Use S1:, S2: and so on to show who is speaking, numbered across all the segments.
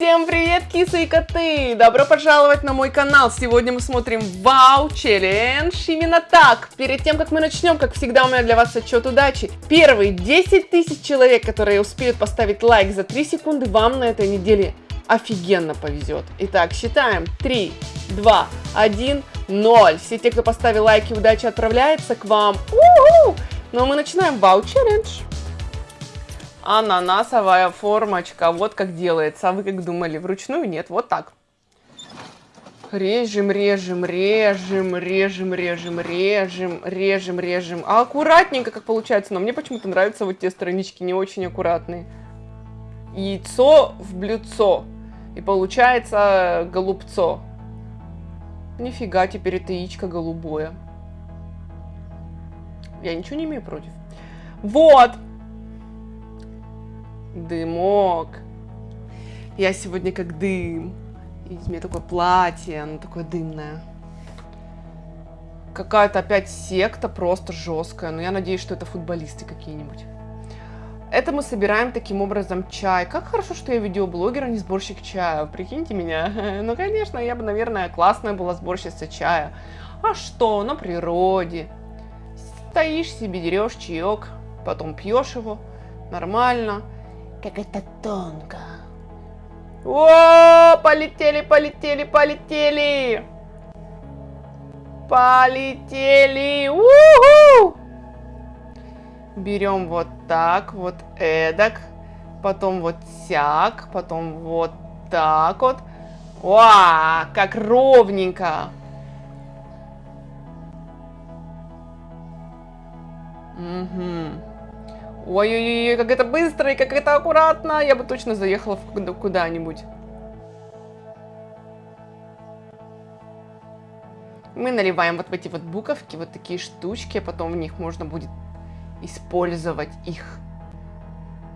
S1: Всем привет, кисы и коты! Добро пожаловать на мой канал! Сегодня мы смотрим Вау Челлендж. Именно так! Перед тем, как мы начнем, как всегда, у меня для вас отчет удачи. Первые 10 тысяч человек, которые успеют поставить лайк за 3 секунды, вам на этой неделе офигенно повезет. Итак, считаем. 3, 2, 1, 0. Все те, кто поставил лайки, удача отправляется к вам. У-ху! Ну а мы начинаем Вау Челлендж ананасовая формочка. Вот как делается. А вы как думали? Вручную? Нет, вот так. Режем, режем, режем, режем, режем, режем, режем, режем. А аккуратненько как получается. Но мне почему-то нравятся вот те странички не очень аккуратные. Яйцо в блюдцо. И получается голубцо. Нифига, теперь это яичко голубое. Я ничего не имею против. Вот, Дымок. Я сегодня как дым. И у меня такое платье, оно такое дымное. Какая-то опять секта просто жесткая. Но я надеюсь, что это футболисты какие-нибудь. Это мы собираем таким образом чай. Как хорошо, что я видеоблогер, а не сборщик чая. Прикиньте меня. Ну, конечно, я бы, наверное, классная была сборщица чая. А что, на природе. Стоишь себе, дерешь чаек, потом пьешь его. Нормально как это тонко. О, полетели, полетели, полетели. Полетели. У-ху! Берем вот так, вот эдак, потом вот сяк, потом вот так вот. Ва, как ровненько. Угу. Ой-ой-ой, как это быстро и как это аккуратно. Я бы точно заехала куда-нибудь. Мы наливаем вот в эти вот буковки, вот такие штучки, а потом в них можно будет использовать их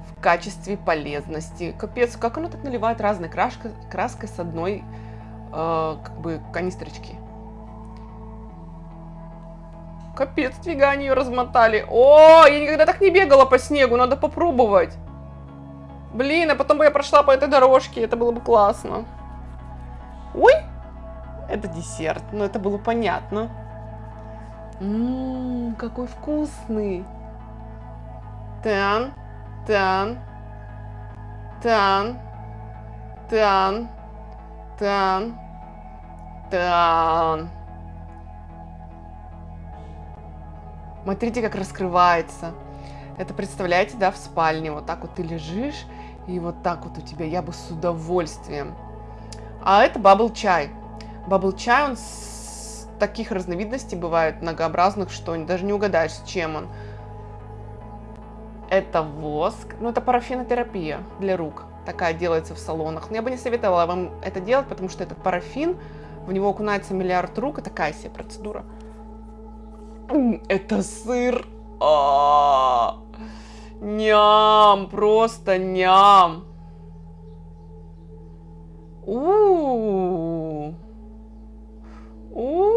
S1: в качестве полезности. Капец, как оно так наливает разной краской, краской с одной э, как бы канистрочки. Капец, фига они ее размотали. О, я никогда так не бегала по снегу, надо попробовать. Блин, а потом бы я прошла по этой дорожке, это было бы классно. Ой, это десерт, но это было понятно. Ммм, какой вкусный. Тан, тан, тан, тан, тан, тан. Смотрите, как раскрывается. Это представляете, да, в спальне. Вот так вот ты лежишь, и вот так вот у тебя. Я бы с удовольствием. А это бабл чай. Бабл чай, он с таких разновидностей бывает многообразных, что даже не угадаешь, с чем он. Это воск. Ну, это парафинотерапия для рук. Такая делается в салонах. Но я бы не советовала вам это делать, потому что этот парафин, в него окунается миллиард рук, и такая себе процедура. Это сыр. А. Ням, просто ням. У -у -у.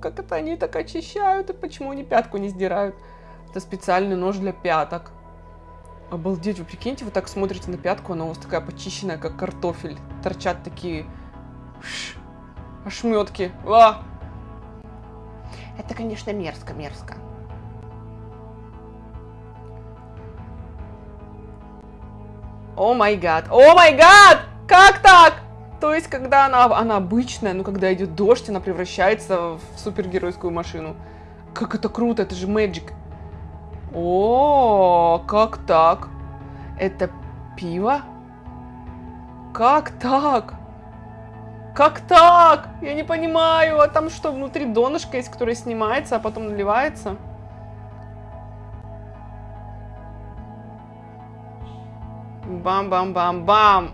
S1: Как это они так очищают? И почему они пятку не сдирают? Это специальный нож для пяток. Обалдеть, вы прикиньте, вы так смотрите на пятку, она у вас такая почищенная, как картофель. Торчат такие ошметки. А! Это, конечно, мерзко, мерзко. О май гад. О май гад! Как так? То есть, когда она, она обычная, но когда идет дождь, она превращается в супергеройскую машину. Как это круто, это же Magic. О, как так? Это пиво? Как так? Как так? Я не понимаю. А там что, внутри донышко есть, которое снимается, а потом наливается? Бам-бам-бам-бам.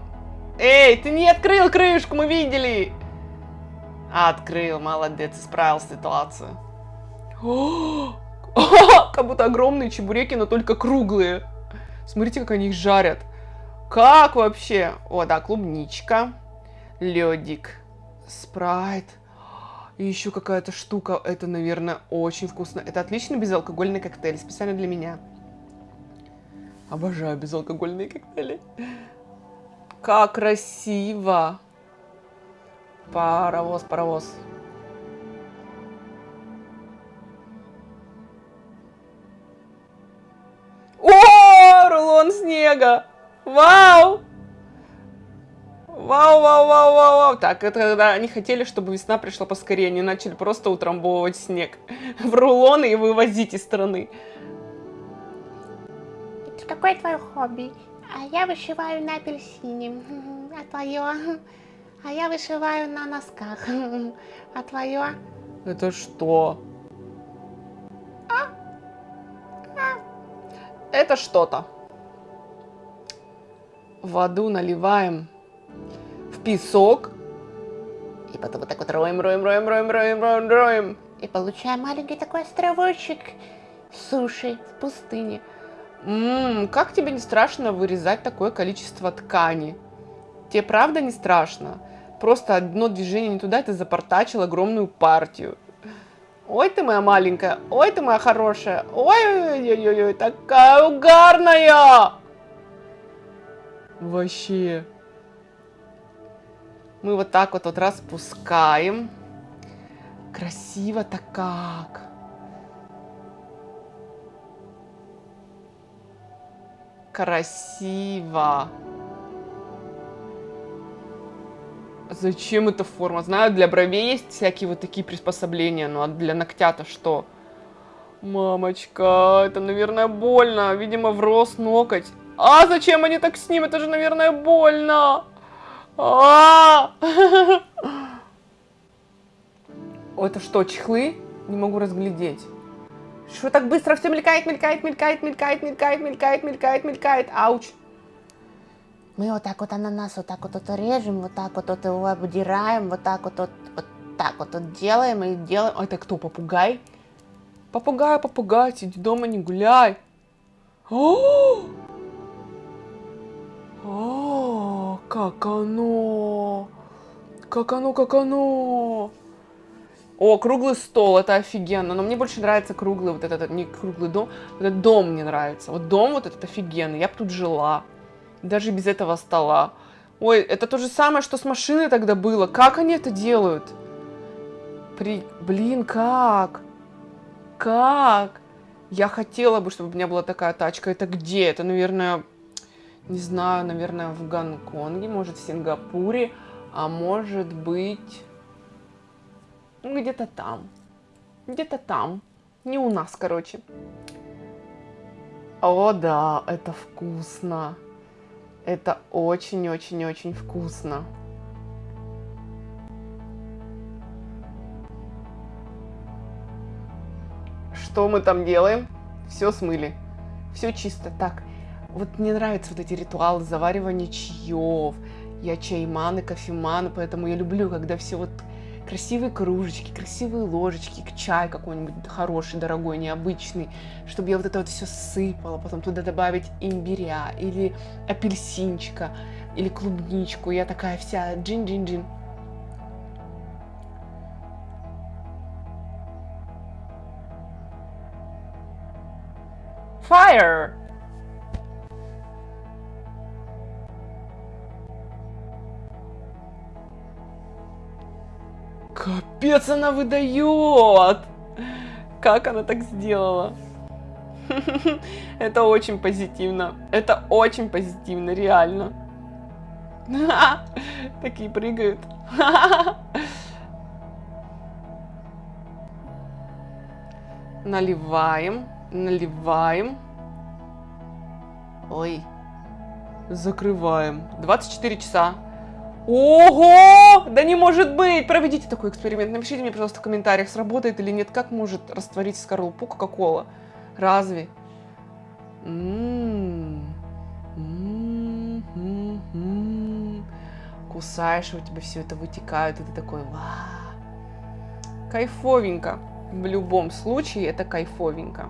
S1: Эй, ты не открыл крышку, мы видели. А, открыл, молодец, исправил ситуацию. О, как будто огромные чебуреки, но только круглые. Смотрите, как они их жарят. Как вообще? О, да, клубничка ледик, спрайт. И еще какая-то штука. Это, наверное, очень вкусно. Это отличный безалкогольный коктейль, специально для меня. Обожаю безалкогольные коктейли. Как красиво. Паровоз, паровоз. О, рулон снега! Вау! Вау, вау, вау, вау, вау. Так, это когда они хотели, чтобы весна пришла поскорее, они начали просто утрамбовывать снег в рулоны и вывозить из страны.
S2: Какое твое хобби? А я вышиваю на апельсине. А твое? А я вышиваю на носках. А твое?
S1: Это что?
S2: А?
S1: Это что-то. Воду наливаем песок.
S2: И потом вот так вот роем,
S1: Роем, роем, роем, роем, роем, роем.
S2: И получаем маленький такой островочек суши в пустыне.
S1: Ммм, как тебе не страшно вырезать такое количество ткани? Тебе правда не страшно? Просто одно движение не туда, и ты запортачил огромную партию. Ой ты моя маленькая, ой ты моя хорошая, ой-ой-ой-ой, такая угарная! Вообще. Мы вот так вот, вот распускаем. Красиво-то как. Красиво. Зачем эта форма? Знаю, для бровей есть всякие вот такие приспособления, но для ногтя-то что? Мамочка, это, наверное, больно. Видимо, врос ноготь. А зачем они так с ним? Это же, наверное, больно. А это что, чехлы? Не могу разглядеть. Что так быстро все мелькает, мелькает, мелькает, мелькает, мелькает, мелькает, мелькает, мелькает. Ауч.
S2: Мы вот так вот ананас вот так вот, вот режем, вот так вот, вот его обдираем, вот так вот, вот, вот так вот, вот делаем и делаем.
S1: А это кто, попугай? Попугай, попугай, сиди дома, не гуляй. О! Как оно! Как оно, как оно! О, круглый стол, это офигенно. Но мне больше нравится круглый, вот этот, не круглый дом, вот этот дом мне нравится. Вот дом вот этот офигенный, я бы тут жила. Даже без этого стола. Ой, это то же самое, что с машиной тогда было. Как они это делают? При... Блин, как? Как? Я хотела бы, чтобы у меня была такая тачка. Это где? Это, наверное, не знаю, наверное, в Гонконге, может, в Сингапуре, а может быть, ну, где-то там. Где-то там. Не у нас, короче. О, да, это вкусно. Это очень-очень-очень вкусно. Что мы там делаем? Все смыли. Все чисто. Так, вот мне нравятся вот эти ритуалы заваривания чаев. Я чайман и кофеман, поэтому я люблю, когда все вот красивые кружечки, красивые ложечки, чай какой-нибудь хороший, дорогой, необычный, чтобы я вот это вот все сыпала, потом туда добавить имбиря или апельсинчика, или клубничку. Я такая вся джин-джин-джин. Fire! Капец, она выдает! Как она так сделала? Это очень позитивно. Это очень позитивно, реально. Такие прыгают. Наливаем, наливаем. Ой. Закрываем. 24 часа. Ого! Да не может быть! Проведите такой эксперимент. Напишите мне, пожалуйста, в комментариях, сработает или нет. Как может растворить скорлупу Кока-Кола? Разве? Кусаешь, у тебя все это вытекает, и ты такой. Кайфовенько. В любом случае, это кайфовенько.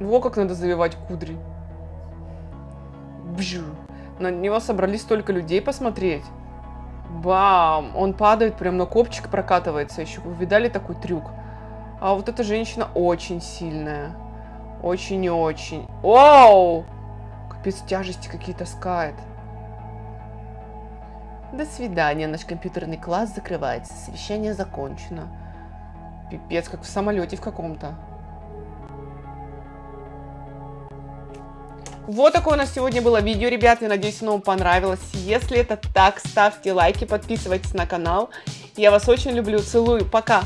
S1: Во как надо завивать кудри. Бжу. На него собрались столько людей посмотреть. Бам! Он падает, прям на копчик прокатывается еще. Вы видали такой трюк? А вот эта женщина очень сильная. Очень и очень. Оу! Капец, тяжести какие таскает. До свидания, наш компьютерный класс закрывается. Совещание закончено. Пипец, как в самолете в каком-то. Вот такое у нас сегодня было видео, ребят. Я надеюсь, оно вам понравилось. Если это так, ставьте лайки, подписывайтесь на канал. Я вас очень люблю, целую. Пока!